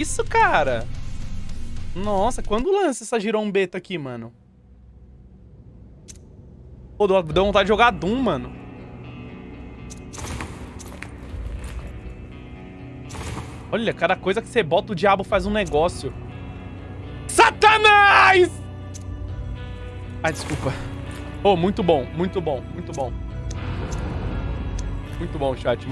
Isso, cara. Nossa, quando lança essa girombeta aqui, mano? Pô, deu vontade de jogar Doom, mano. Olha, cada coisa que você bota, o diabo faz um negócio. Satanás! Ai, desculpa. Oh, muito bom, muito bom, muito bom. Muito bom, chat. Muito